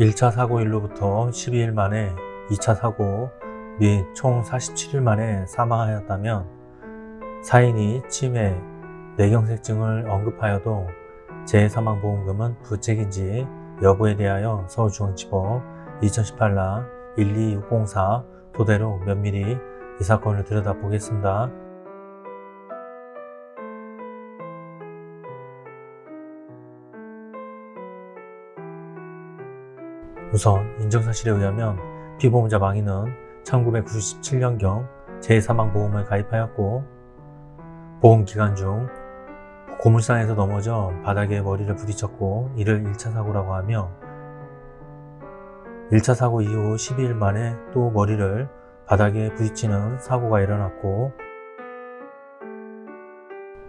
1차 사고일로부터 12일 만에 2차 사고 및 총 47일 만에 사망하였다면 사인이 치매, 뇌경색증을 언급하여도 재해사망보험금은 부책인지 여부에 대하여 서울중앙지법 2018라 12604 토대로 면밀히 이 사건을 들여다보겠습니다. 우선 인정사실에 의하면 피보험자 망인은 1997년경 재해사망보험을 가입하였고 보험기간 중 고물상에서 넘어져 바닥에 머리를 부딪혔고 이를 1차 사고라고 하며 1차 사고 이후 12일 만에 또 머리를 바닥에 부딪히는 사고가 일어났고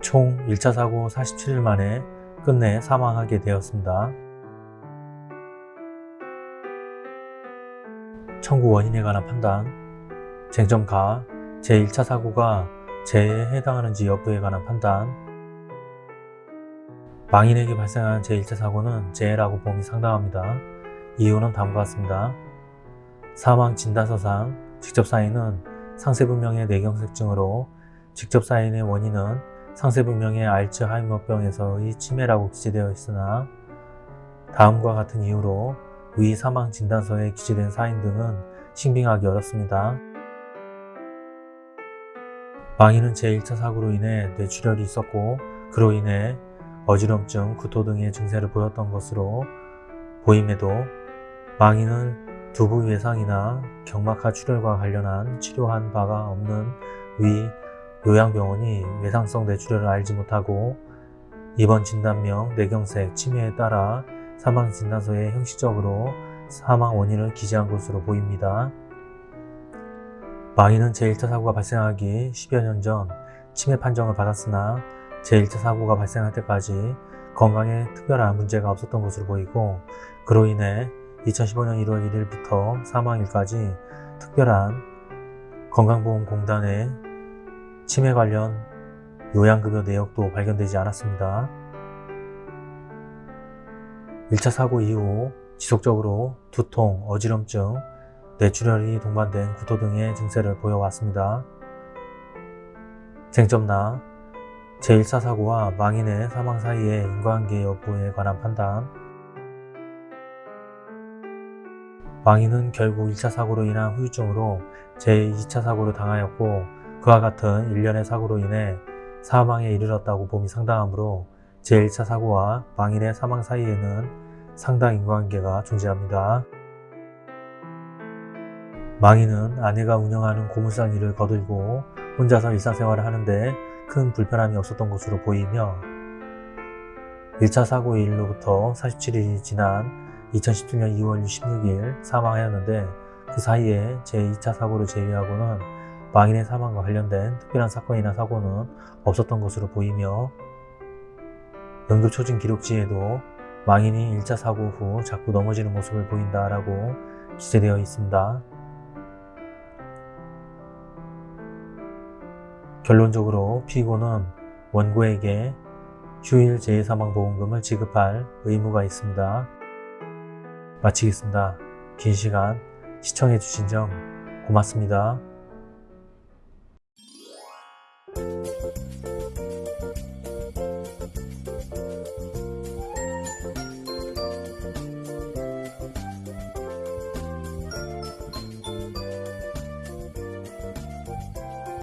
총 1차 사고 47일 만에 끝내 사망하게 되었습니다. 청구 원인에 관한 판단 쟁점 가 제1차 사고가 재해에 해당하는지 여부에 관한 판단 망인에게 발생한 제1차 사고는 재해라고 봄이 상당합니다. 이유는 다음과 같습니다. 사망 진단서상 직접 사인은 상세분명의 뇌경색증으로 직접 사인의 원인은 상세분명의 알츠하이머병에서의 치매라고 기재되어 있으나 다음과 같은 이유로 위 사망 진단서에 기재된 사인 등은 신빙하기 어렵습니다. 망인은 제1차 사고로 인해 뇌출혈이 있었고 그로 인해 어지럼증, 구토 등의 증세를 보였던 것으로 보임에도 망인은 두부 외상이나 경막하 출혈과 관련한 치료한 바가 없는 위 요양병원이 외상성 뇌출혈을 알지 못하고 입원 진단명 뇌경색, 치매에 따라 사망 진단서에 형식적으로 사망 원인을 기재한 것으로 보입니다. 망인은 제1차 사고가 발생하기 10여 년 전 치매 판정을 받았으나 제1차 사고가 발생할 때까지 건강에 특별한 문제가 없었던 것으로 보이고 그로 인해 2015년 1월 1일부터 사망일까지 특별한 건강보험공단의 치매 관련 요양급여 내역도 발견되지 않았습니다. 1차 사고 이후 지속적으로 두통, 어지럼증, 뇌출혈이 동반된 구토 등의 증세를 보여왔습니다. 쟁점나 제1차 사고와 망인의 사망 사이의 인과관계 여부에 관한 판단 망인은 결국 1차 사고로 인한 후유증으로 제2차 사고를 당하였고 그와 같은 일련의 사고로 인해 사망에 이르렀다고 봄이 상당하므로 제1차 사고와 망인의 사망 사이에는 상당 인과관계가 존재합니다. 망인은 아내가 운영하는 고물상 일을 거들고 혼자서 일상생활을 하는데 큰 불편함이 없었던 것으로 보이며 1차 사고 일로부터 47일이 지난 2017년 2월 16일 사망하였는데 그 사이에 제2차 사고를 제외하고는 망인의 사망과 관련된 특별한 사건이나 사고는 없었던 것으로 보이며 응급초진 기록지에도 망인이 1차 사고 후 자꾸 넘어지는 모습을 보인다라고 기재되어 있습니다. 결론적으로 피고는 원고에게 휴일 재해사망보험금을 지급할 의무가 있습니다. 마치겠습니다. 긴 시간 시청해주신 점 고맙습니다.